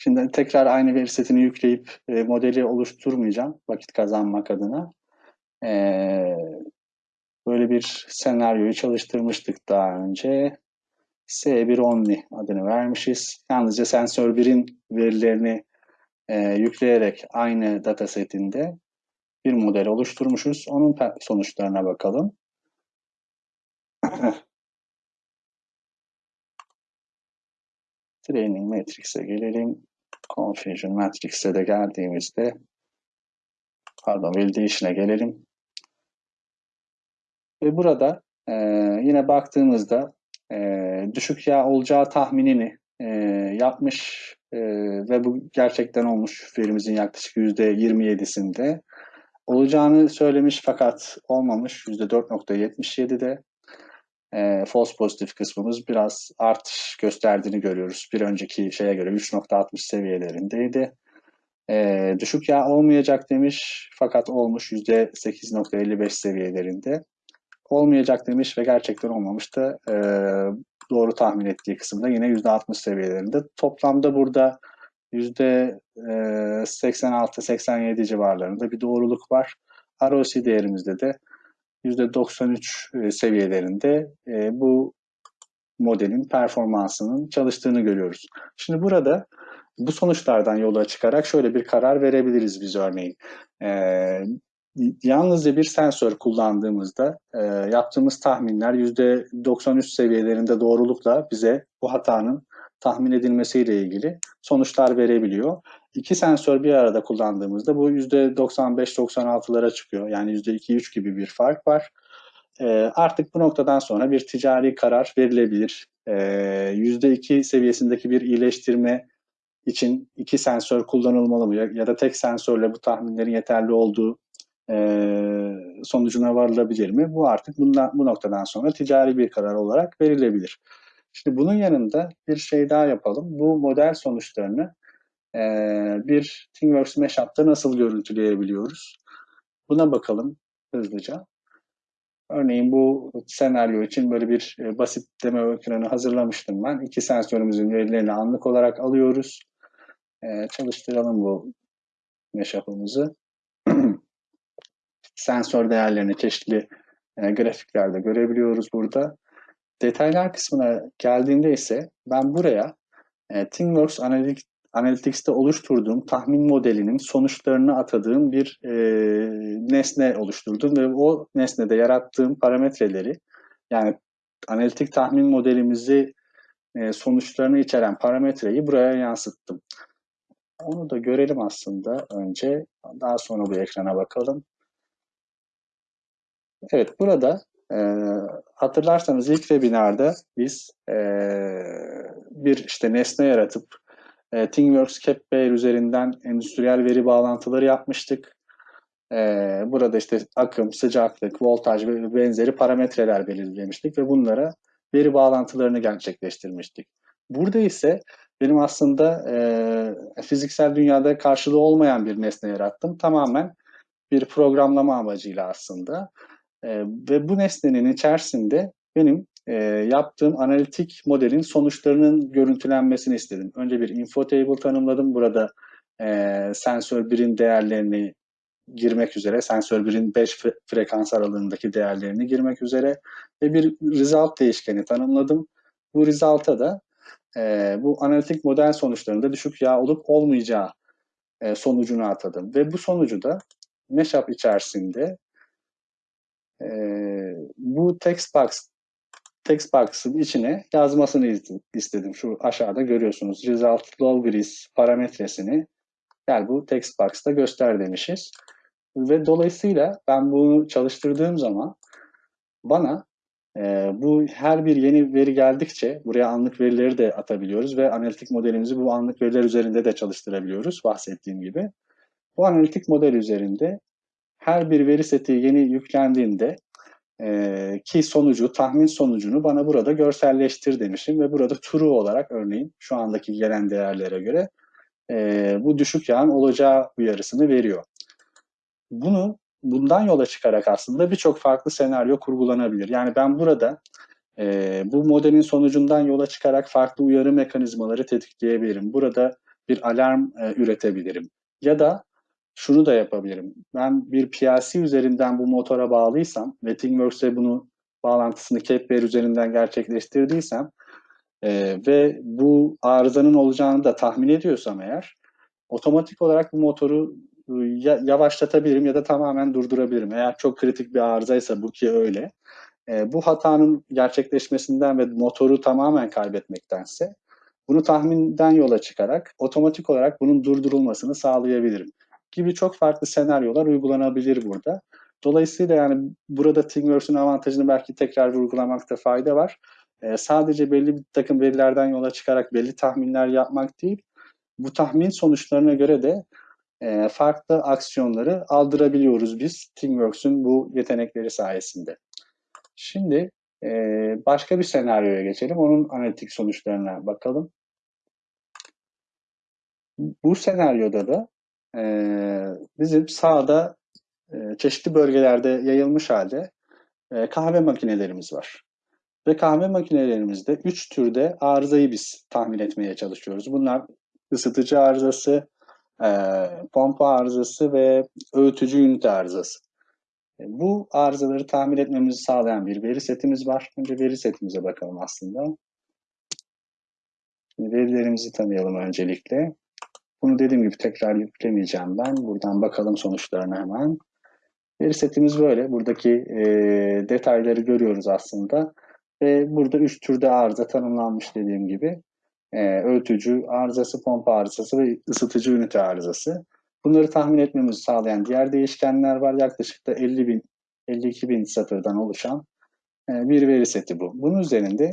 Şimdi tekrar aynı veri setini yükleyip e, modeli oluşturmayacağım vakit kazanmak adına. E, böyle bir senaryoyu çalıştırmıştık daha önce. S1 Only adını vermişiz. Yalnızca sensör 1'in verilerini e, yükleyerek aynı datasetinde bir model oluşturmuşuz. Onun sonuçlarına bakalım. Training Matrix'e gelelim. Confusion Matrix'e de geldiğimizde pardon validation gelelim. Ve burada e, yine baktığımızda e, düşük yağ olacağı tahminini e, yapmış e, ve bu gerçekten olmuş verimizin yaklaşık %27'sinde. olacağını söylemiş fakat olmamış %4.77'de. E, false pozitif kısmımız biraz artış gösterdiğini görüyoruz. Bir önceki şeye göre 3.60 seviyelerindeydi. E, düşük yağ olmayacak demiş fakat olmuş %8.55 seviyelerinde. Olmayacak demiş ve gerçekten olmamış da e, doğru tahmin ettiği kısımda yine %60 seviyelerinde. Toplamda burada %86-87 civarlarında bir doğruluk var. ROC değerimizde de %93 seviyelerinde e, bu modelin performansının çalıştığını görüyoruz. Şimdi burada bu sonuçlardan yola çıkarak şöyle bir karar verebiliriz biz örneğin. Ee, yalnızca bir sensör kullandığımızda e, yaptığımız tahminler %93 seviyelerinde doğrulukla bize bu hatanın tahmin edilmesiyle ilgili sonuçlar verebiliyor. İki sensör bir arada kullandığımızda bu %95-96'lara çıkıyor. Yani %2-3 gibi bir fark var. E, artık bu noktadan sonra bir ticari karar verilebilir. E, %2 seviyesindeki bir iyileştirme için iki sensör kullanılmalı mı ya da tek sensörle bu tahminlerin yeterli olduğu e, sonucuna varılabilir mi? Bu artık bundan, bu noktadan sonra ticari bir karar olarak verilebilir. Şimdi bunun yanında bir şey daha yapalım. Bu model sonuçlarını e, bir ThingWorks Mashup'ta nasıl görüntüleyebiliyoruz? Buna bakalım hızlıca. Örneğin bu senaryo için böyle bir e, basit deme ekranı hazırlamıştım ben. İki sensörümüzün verilerini anlık olarak alıyoruz. E, çalıştıralım bu meşapımızı. Sensör değerlerini çeşitli e, grafiklerde görebiliyoruz burada. Detaylar kısmına geldiğimde ise ben buraya e, ThingWorks Analytics, Analytics'te oluşturduğum tahmin modelinin sonuçlarını atadığım bir e, nesne oluşturdum ve o nesnede yarattığım parametreleri yani analitik tahmin modelimizi e, sonuçlarını içeren parametreyi buraya yansıttım. Onu da görelim aslında önce. Daha sonra bu ekrana bakalım. Evet burada e, hatırlarsanız ilk webinarda biz e, bir işte nesne yaratıp e, ThingWorks CapBear üzerinden endüstriyel veri bağlantıları yapmıştık. E, burada işte akım, sıcaklık, voltaj ve benzeri parametreler belirlemiştik ve bunlara veri bağlantılarını gerçekleştirmiştik. Burada ise benim aslında e, fiziksel dünyada karşılığı olmayan bir nesne yarattım. Tamamen bir programlama amacıyla aslında. E, ve bu nesnenin içerisinde benim e, yaptığım analitik modelin sonuçlarının görüntülenmesini istedim. Önce bir info table tanımladım. Burada e, sensör 1'in değerlerini girmek üzere, sensör 1'in 5 frekans aralığındaki değerlerini girmek üzere ve bir result değişkeni tanımladım. Bu result'a da e, bu analitik model sonuçlarında düşük yağ olup olmayacağı e, sonucunu atadım. Ve bu sonucu da Mashup içerisinde e, bu text box text box'ın içine yazmasını istedim. Şu aşağıda görüyorsunuz. Result logris parametresini gel bu text box'ta göster demişiz. Ve dolayısıyla ben bunu çalıştırdığım zaman bana e, bu her bir yeni veri geldikçe buraya anlık verileri de atabiliyoruz ve analitik modelimizi bu anlık veriler üzerinde de çalıştırabiliyoruz bahsettiğim gibi. Bu analitik model üzerinde her bir veri seti yeni yüklendiğinde e, ki sonucu, tahmin sonucunu bana burada görselleştir demişim ve burada true olarak örneğin şu andaki gelen değerlere göre e, bu düşük yağın olacağı uyarısını veriyor. Bunu bundan yola çıkarak aslında birçok farklı senaryo kurgulanabilir. Yani ben burada e, bu modelin sonucundan yola çıkarak farklı uyarı mekanizmaları tetikleyebilirim. Burada bir alarm e, üretebilirim. Ya da şunu da yapabilirim. Ben bir PLC üzerinden bu motora bağlıysam ve ThingWorks'e bunu bağlantısını Capware üzerinden gerçekleştirdiysem e, ve bu arızanın olacağını da tahmin ediyorsam eğer otomatik olarak bu motoru ya, yavaşlatabilirim ya da tamamen durdurabilirim. Eğer çok kritik bir arızaysa bu ki öyle. E, bu hatanın gerçekleşmesinden ve motoru tamamen kaybetmektense bunu tahminden yola çıkarak otomatik olarak bunun durdurulmasını sağlayabilirim gibi çok farklı senaryolar uygulanabilir burada. Dolayısıyla yani burada ThingWorks'un avantajını belki tekrar vurgulamakta fayda var. E, sadece belli bir takım verilerden yola çıkarak belli tahminler yapmak değil, bu tahmin sonuçlarına göre de e, farklı aksiyonları aldırabiliyoruz biz ThingWorks'ün bu yetenekleri sayesinde. Şimdi e, başka bir senaryoya geçelim. Onun analitik sonuçlarına bakalım. Bu senaryoda da e, bizim sağda e, çeşitli bölgelerde yayılmış halde e, kahve makinelerimiz var. Ve kahve makinelerimizde üç türde arızayı biz tahmin etmeye çalışıyoruz. Bunlar ısıtıcı arızası, e, pompa arızası ve öğütücü ünite arızası. E, bu arızaları tahmin etmemizi sağlayan bir veri setimiz var. Önce veri setimize bakalım aslında. Verilerimizi tanıyalım öncelikle. Bunu dediğim gibi tekrar yüklemeyeceğim ben. Buradan bakalım sonuçlarına hemen. Veri setimiz böyle. Buradaki e, detayları görüyoruz aslında. Ve burada üç türde arıza tanımlanmış dediğim gibi. E, öğütücü arızası, pompa arızası ve ısıtıcı ünite arızası. Bunları tahmin etmemizi sağlayan diğer değişkenler var. Yaklaşık da 50 bin, 52 bin satırdan oluşan e, bir veri seti bu. Bunun üzerinde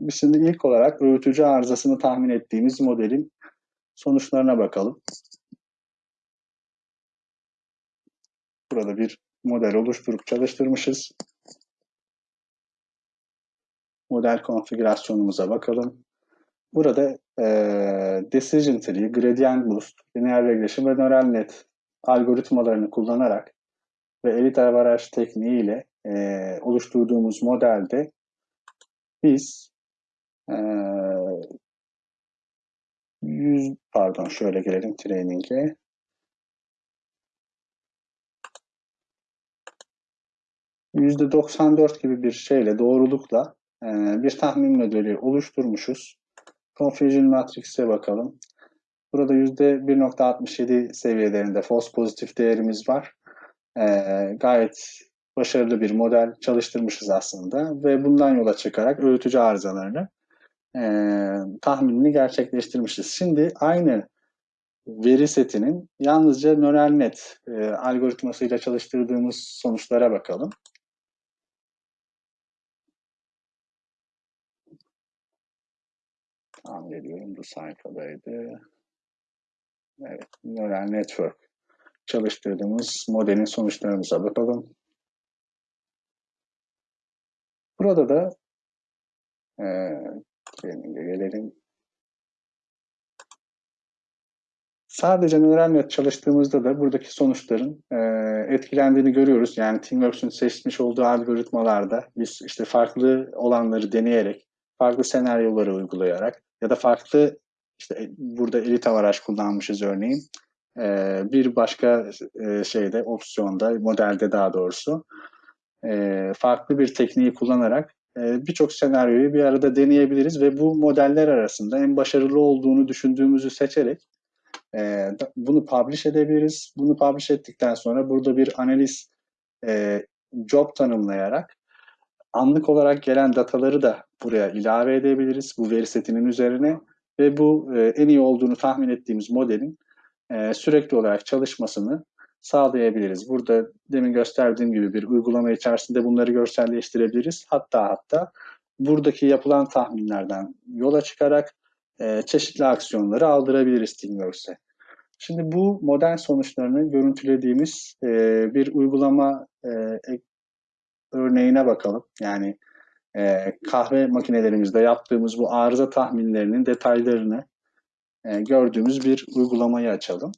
biz şimdi ilk olarak öğütücü arızasını tahmin ettiğimiz modelin sonuçlarına bakalım. Burada bir model oluşturup çalıştırmışız. Model konfigürasyonumuza bakalım. Burada e, Decision Tree, Gradient Boost, Linear Regression ve Neural Net algoritmalarını kullanarak ve elit avaraj tekniği ile e, oluşturduğumuz modelde biz e, 100 pardon şöyle gelelim training'e. %94 gibi bir şeyle doğrulukla e, bir tahmin modeli oluşturmuşuz. Confusion Matrix'e bakalım. Burada %1.67 seviyelerinde false pozitif değerimiz var. E, gayet başarılı bir model çalıştırmışız aslında ve bundan yola çıkarak öğütücü arızalarını e, tahminini gerçekleştirmişiz. Şimdi aynı veri setinin yalnızca neural net e, algoritmasıyla çalıştırdığımız sonuçlara bakalım. Tam geliyorum bu sayfadaydı. Evet, neural network çalıştırdığımız modelin sonuçlarımıza bakalım. Burada da e, gelelim. Sadece neural net çalıştığımızda da buradaki sonuçların e, etkilendiğini görüyoruz. Yani ThingWorks'un seçmiş olduğu algoritmalarda biz işte farklı olanları deneyerek, farklı senaryoları uygulayarak ya da farklı işte e, burada elit avaraj kullanmışız örneğin. E, bir başka e, şeyde, opsiyonda, modelde daha doğrusu e, farklı bir tekniği kullanarak birçok senaryoyu bir arada deneyebiliriz ve bu modeller arasında en başarılı olduğunu düşündüğümüzü seçerek e, bunu publish edebiliriz. Bunu publish ettikten sonra burada bir analiz e, job tanımlayarak anlık olarak gelen dataları da buraya ilave edebiliriz bu veri setinin üzerine ve bu e, en iyi olduğunu tahmin ettiğimiz modelin e, sürekli olarak çalışmasını sağlayabiliriz. Burada demin gösterdiğim gibi bir uygulama içerisinde bunları görselleştirebiliriz. Hatta hatta buradaki yapılan tahminlerden yola çıkarak e, çeşitli aksiyonları aldırabiliriz ThingWorks'e. Şimdi bu model sonuçlarını görüntülediğimiz e, bir uygulama e, örneğine bakalım. Yani e, kahve makinelerimizde yaptığımız bu arıza tahminlerinin detaylarını e, gördüğümüz bir uygulamayı açalım.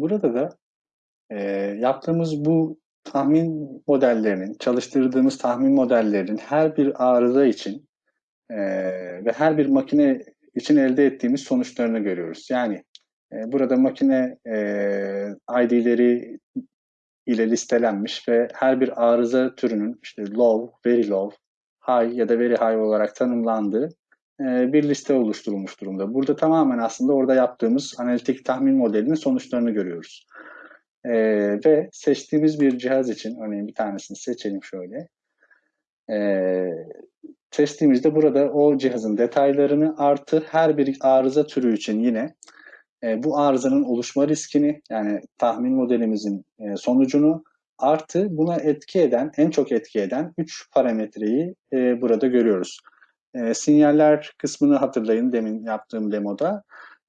Burada da e, yaptığımız bu tahmin modellerinin, çalıştırdığımız tahmin modellerinin her bir arıza için e, ve her bir makine için elde ettiğimiz sonuçlarını görüyoruz. Yani e, burada makine e, ID'leri ile listelenmiş ve her bir arıza türünün işte low, very low, high ya da very high olarak tanımlandığı bir liste oluşturulmuş durumda. Burada tamamen aslında orada yaptığımız analitik tahmin modelinin sonuçlarını görüyoruz. E, ve seçtiğimiz bir cihaz için, örneğin bir tanesini seçelim şöyle. E, seçtiğimizde burada o cihazın detaylarını artı her bir arıza türü için yine e, bu arızanın oluşma riskini yani tahmin modelimizin e, sonucunu artı buna etki eden, en çok etki eden 3 parametreyi e, burada görüyoruz. E, sinyaller kısmını hatırlayın demin yaptığım demoda.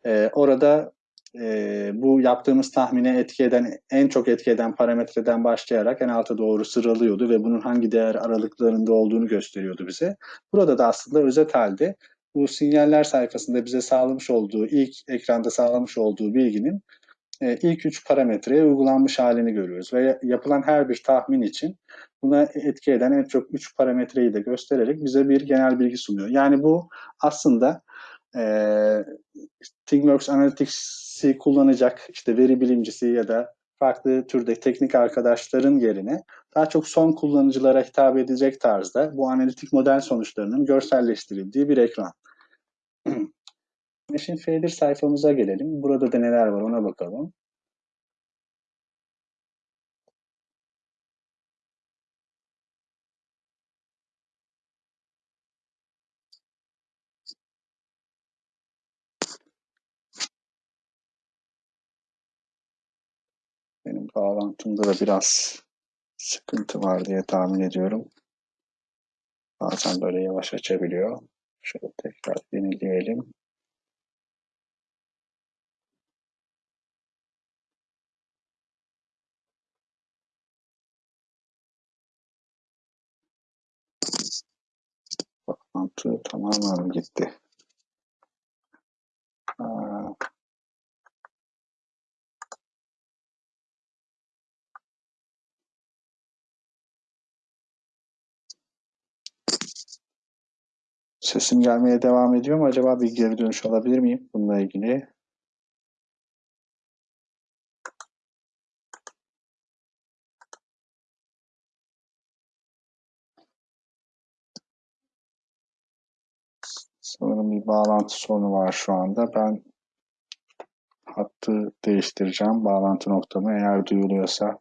E, orada e, bu yaptığımız tahmine etki eden, en çok etki eden parametreden başlayarak en alta doğru sıralıyordu ve bunun hangi değer aralıklarında olduğunu gösteriyordu bize. Burada da aslında özet halde bu sinyaller sayfasında bize sağlamış olduğu, ilk ekranda sağlamış olduğu bilginin e, ilk üç parametreye uygulanmış halini görüyoruz. Ve yapılan her bir tahmin için buna etki eden en çok üç parametreyi de göstererek bize bir genel bilgi sunuyor. Yani bu aslında e, ThingWorks Analytics'i kullanacak işte veri bilimcisi ya da farklı türde teknik arkadaşların yerine daha çok son kullanıcılara hitap edecek tarzda bu analitik model sonuçlarının görselleştirildiği bir ekran. Machine Fader sayfamıza gelelim. Burada da neler var ona bakalım. Benim bağlantımda da biraz sıkıntı var diye tahmin ediyorum. Bazen böyle yavaş açabiliyor. Şöyle tekrar yenileyelim. Bağlantı tamamen gitti. Aa, Sesim gelmeye devam ediyor mu? Acaba bir geri dönüş alabilir miyim bununla ilgili? Sanırım bir bağlantı sorunu var şu anda. Ben hattı değiştireceğim. Bağlantı noktamı eğer duyuluyorsa.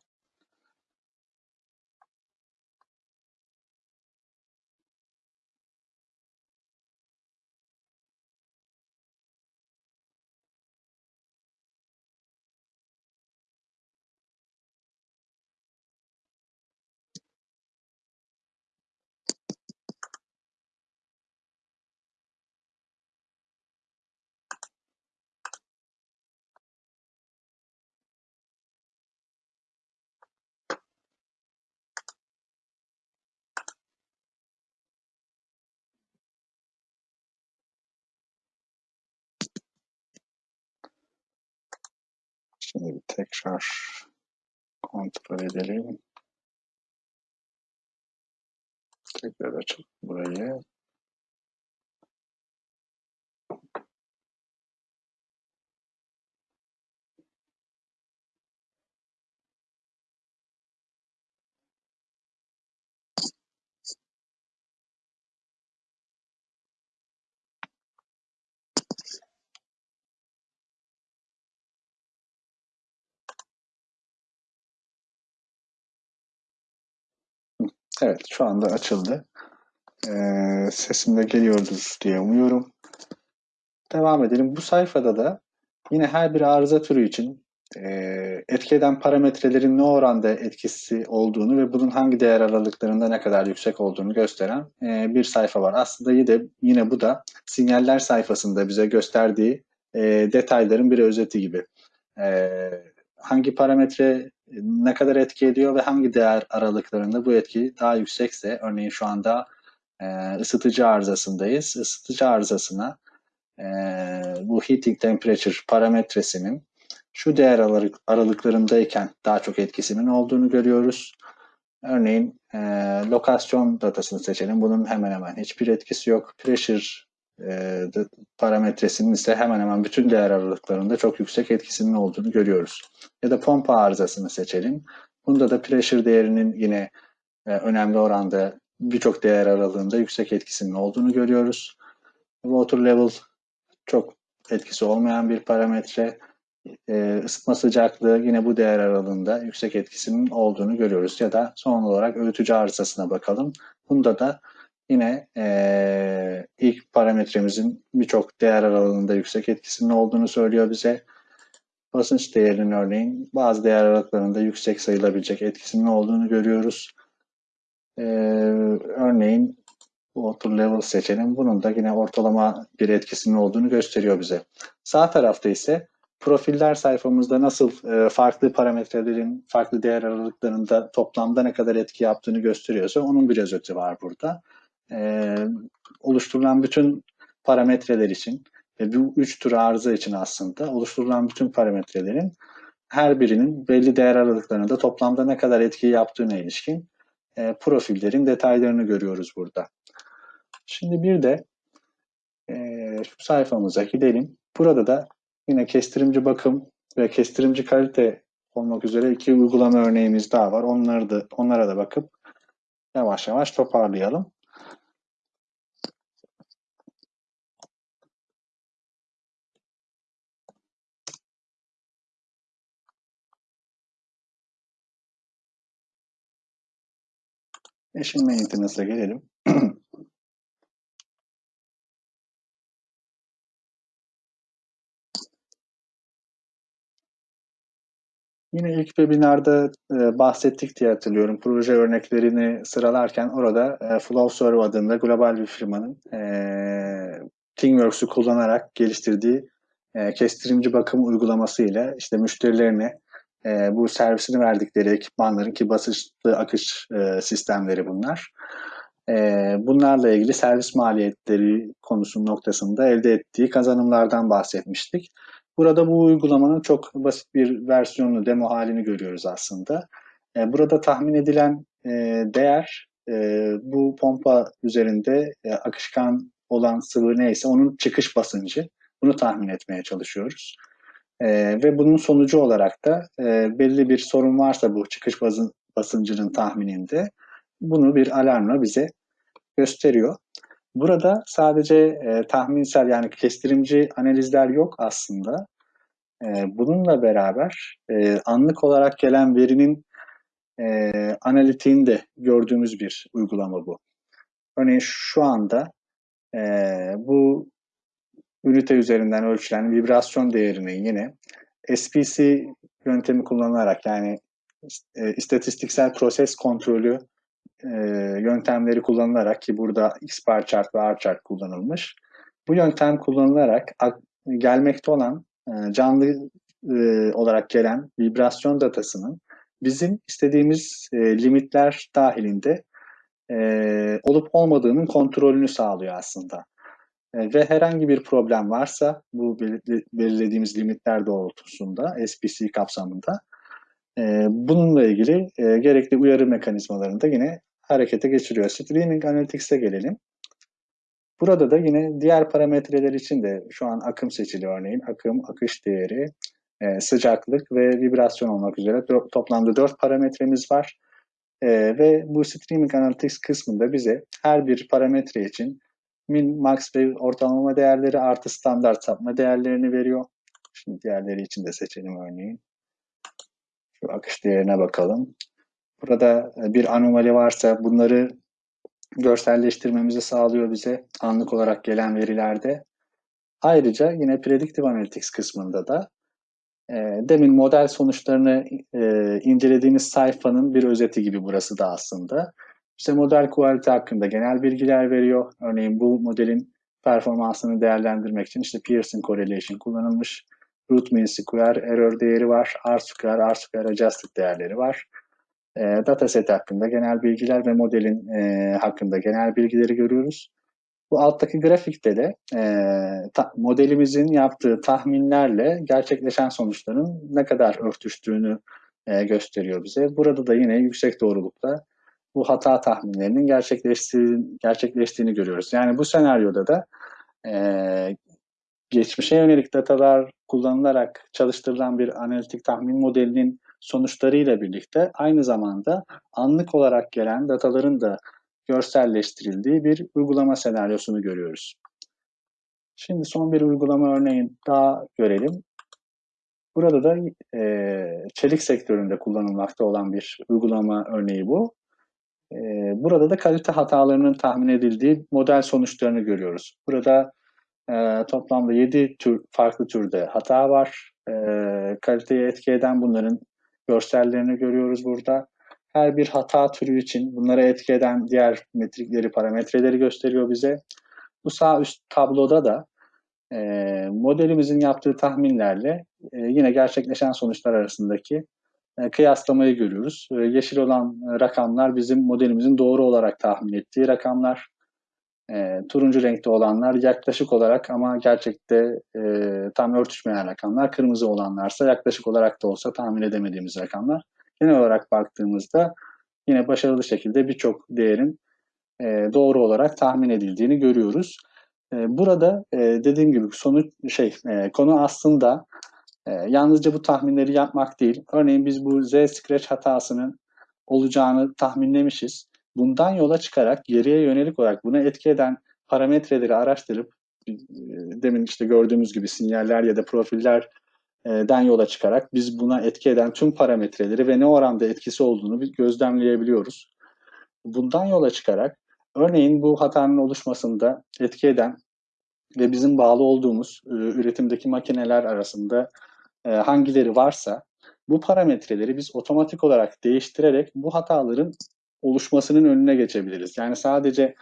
Şimdi bir tekrar kontrol edelim. Tekrar açalım burayı. Evet, şu anda açıldı. Ee, sesim de geliyordur diye umuyorum. Devam edelim. Bu sayfada da yine her bir arıza türü için e, etki parametrelerin ne oranda etkisi olduğunu ve bunun hangi değer aralıklarında ne kadar yüksek olduğunu gösteren e, bir sayfa var. Aslında yine, yine bu da sinyaller sayfasında bize gösterdiği e, detayların bir özeti gibi. E, hangi parametre ne kadar etki ediyor ve hangi değer aralıklarında bu etki daha yüksekse, örneğin şu anda e, ısıtıcı arızasındayız. Isıtıcı arızasına e, bu heating temperature parametresinin şu değer aralıklarındayken daha çok etkisinin olduğunu görüyoruz. Örneğin e, lokasyon datasını seçelim. Bunun hemen hemen hiçbir etkisi yok. Pressure e, parametresinin ise hemen hemen bütün değer aralıklarında çok yüksek etkisinin olduğunu görüyoruz. Ya da pompa arızasını seçelim. Bunda da pressure değerinin yine e, önemli oranda birçok değer aralığında yüksek etkisinin olduğunu görüyoruz. Water level çok etkisi olmayan bir parametre. E, ısıtma sıcaklığı yine bu değer aralığında yüksek etkisinin olduğunu görüyoruz. Ya da son olarak öğütücü arızasına bakalım. Bunda da yine e, ilk parametremizin birçok değer aralığında yüksek etkisinin olduğunu söylüyor bize. Basınç değerinin örneğin bazı değer aralıklarında yüksek sayılabilecek etkisinin olduğunu görüyoruz. Ee, örneğin water level seçelim. Bunun da yine ortalama bir etkisinin olduğunu gösteriyor bize. Sağ tarafta ise profiller sayfamızda nasıl e, farklı parametrelerin farklı değer aralıklarında toplamda ne kadar etki yaptığını gösteriyorsa onun bir özeti var burada. E, oluşturulan bütün parametreler için ve bu üç tür arıza için aslında oluşturulan bütün parametrelerin her birinin belli değer aralıklarında toplamda ne kadar etki yaptığına ilişkin e, profillerin detaylarını görüyoruz burada. Şimdi bir de e, şu sayfamıza gidelim. Burada da yine kestirimci bakım ve kestirimci kalite olmak üzere iki uygulama örneğimiz daha var. Onları da onlara da bakıp yavaş yavaş toparlayalım. Machine maintenance'a gelelim. Yine ilk webinarda e, bahsettik diye hatırlıyorum. Proje örneklerini sıralarken orada e, FlowServe adında global bir firmanın e, ThingWorks'u kullanarak geliştirdiği e, kestirimci bakım uygulaması ile işte müşterilerine e, bu servisini verdikleri ekipmanların ki basınçlı akış e, sistemleri bunlar. E, bunlarla ilgili servis maliyetleri konusunun noktasında elde ettiği kazanımlardan bahsetmiştik. Burada bu uygulamanın çok basit bir versiyonunu, demo halini görüyoruz aslında. E, burada tahmin edilen e, değer e, bu pompa üzerinde e, akışkan olan sıvı neyse onun çıkış basıncı. Bunu tahmin etmeye çalışıyoruz. E, ve bunun sonucu olarak da e, belli bir sorun varsa bu çıkış basın, basıncının tahmininde bunu bir alarmla bize gösteriyor. Burada sadece e, tahminsel yani kestirimci analizler yok aslında. E, bununla beraber e, anlık olarak gelen verinin e, analitiğini gördüğümüz bir uygulama bu. Örneğin şu anda e, bu ünite üzerinden ölçülen vibrasyon değerini yine SPC yöntemi kullanılarak yani e, istatistiksel proses kontrolü e, yöntemleri kullanılarak ki burada X-bar chart ve R chart kullanılmış. Bu yöntem kullanılarak gelmekte olan e, canlı olarak gelen vibrasyon datasının bizim istediğimiz limitler dahilinde olup olmadığının kontrolünü sağlıyor aslında. E, ve herhangi bir problem varsa bu belirlediğimiz limitler doğrultusunda SPC kapsamında e, bununla ilgili e, gerekli uyarı mekanizmalarını da yine harekete geçiriyor. Streaming Analytics'e gelelim. Burada da yine diğer parametreler için de şu an akım seçili örneğin. Akım, akış değeri, sıcaklık ve vibrasyon olmak üzere toplamda 4 parametremiz var. ve bu Streaming Analytics kısmında bize her bir parametre için min, max ve ortalama değerleri artı standart sapma değerlerini veriyor. Şimdi diğerleri için de seçelim örneğin. Şu akış değerine bakalım. Burada e, bir anomali varsa bunları görselleştirmemizi sağlıyor bize anlık olarak gelen verilerde. Ayrıca yine Predictive Analytics kısmında da e, demin model sonuçlarını e, incelediğimiz sayfanın bir özeti gibi burası da aslında. İşte model kualite hakkında genel bilgiler veriyor. Örneğin bu modelin performansını değerlendirmek için işte Pearson Correlation kullanılmış. Root mean square error değeri var. R square, R square adjusted değerleri var. E, dataset hakkında genel bilgiler ve modelin e, hakkında genel bilgileri görüyoruz. Bu alttaki grafikte de e, ta, modelimizin yaptığı tahminlerle gerçekleşen sonuçların ne kadar örtüştüğünü e, gösteriyor bize. Burada da yine yüksek doğrulukta bu hata tahminlerinin gerçekleştiğini, gerçekleştiğini görüyoruz. Yani bu senaryoda da e, geçmişe yönelik datalar kullanılarak çalıştırılan bir analitik tahmin modelinin sonuçlarıyla birlikte aynı zamanda anlık olarak gelen dataların da görselleştirildiği bir uygulama senaryosunu görüyoruz. Şimdi son bir uygulama örneği daha görelim. Burada da e, çelik sektöründe kullanılmakta olan bir uygulama örneği bu. E, burada da kalite hatalarının tahmin edildiği model sonuçlarını görüyoruz. Burada e, toplamda 7 tür, farklı türde hata var. E, kaliteyi etki eden bunların görsellerini görüyoruz burada. Her bir hata türü için bunlara etki eden diğer metrikleri, parametreleri gösteriyor bize. Bu sağ üst tabloda da e, modelimizin yaptığı tahminlerle e, yine gerçekleşen sonuçlar arasındaki kıyaslamayı görüyoruz. E, yeşil olan rakamlar bizim modelimizin doğru olarak tahmin ettiği rakamlar. E, turuncu renkte olanlar yaklaşık olarak ama gerçekte e, tam örtüşmeyen rakamlar. Kırmızı olanlarsa yaklaşık olarak da olsa tahmin edemediğimiz rakamlar. Genel olarak baktığımızda yine başarılı şekilde birçok değerin e, doğru olarak tahmin edildiğini görüyoruz. E, burada e, dediğim gibi sonuç şey e, konu aslında e, yalnızca bu tahminleri yapmak değil. Örneğin biz bu Z scratch hatasının olacağını tahminlemişiz. Bundan yola çıkarak geriye yönelik olarak buna etki eden parametreleri araştırıp e, demin işte gördüğümüz gibi sinyaller ya da profillerden yola çıkarak biz buna etki eden tüm parametreleri ve ne oranda etkisi olduğunu gözlemleyebiliyoruz. Bundan yola çıkarak örneğin bu hatanın oluşmasında etki eden ve bizim bağlı olduğumuz e, üretimdeki makineler arasında hangileri varsa bu parametreleri biz otomatik olarak değiştirerek bu hataların oluşmasının önüne geçebiliriz. Yani sadece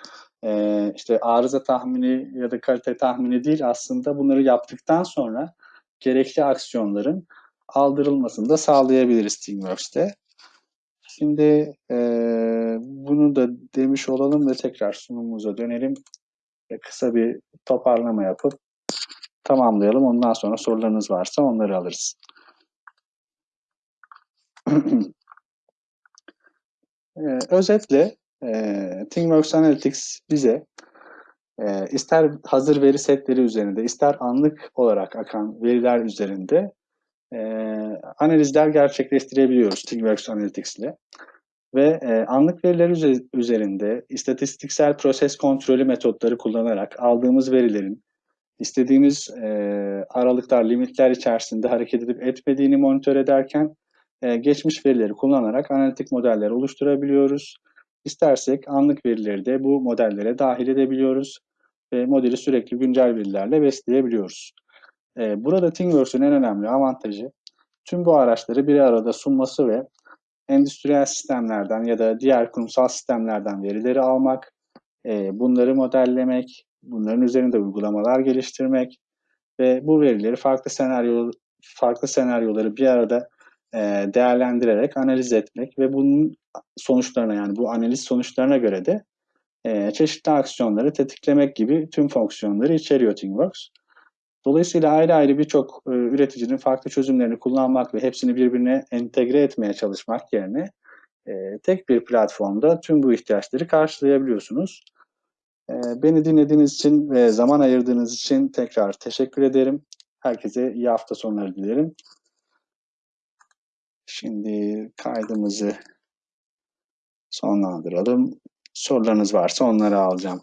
e, işte arıza tahmini ya da kalite tahmini değil aslında bunları yaptıktan sonra gerekli aksiyonların aldırılmasını da sağlayabiliriz Teamworks'te. Şimdi e, bunu da demiş olalım ve tekrar sunumumuza dönelim. Ve kısa bir toparlama yapıp tamamlayalım. Ondan sonra sorularınız varsa onları alırız. Ee, özetle e, ThingWorks Analytics bize e, ister hazır veri setleri üzerinde, ister anlık olarak akan veriler üzerinde e, analizler gerçekleştirebiliyoruz ThingWorks Analytics ile. Ve e, anlık veriler üzerinde istatistiksel proses kontrolü metotları kullanarak aldığımız verilerin istediğimiz e, aralıklar, limitler içerisinde hareket edip etmediğini monitör ederken e, geçmiş verileri kullanarak analitik modeller oluşturabiliyoruz. İstersek anlık verileri de bu modellere dahil edebiliyoruz ve modeli sürekli güncel verilerle besleyebiliyoruz. E, burada ThingWorks'ün en önemli avantajı tüm bu araçları bir arada sunması ve endüstriyel sistemlerden ya da diğer kurumsal sistemlerden verileri almak, e, bunları modellemek, bunların üzerinde uygulamalar geliştirmek ve bu verileri farklı senaryo farklı senaryoları bir arada e, değerlendirerek analiz etmek ve bunun sonuçlarına yani bu analiz sonuçlarına göre de e, çeşitli aksiyonları tetiklemek gibi tüm fonksiyonları içeriyor ThingWorks. Dolayısıyla ayrı ayrı birçok e, üreticinin farklı çözümlerini kullanmak ve hepsini birbirine entegre etmeye çalışmak yerine e, tek bir platformda tüm bu ihtiyaçları karşılayabiliyorsunuz. E, beni dinlediğiniz için ve zaman ayırdığınız için tekrar teşekkür ederim. Herkese iyi hafta sonları dilerim. Şimdi kaydımızı sonlandıralım. Sorularınız varsa onları alacağım.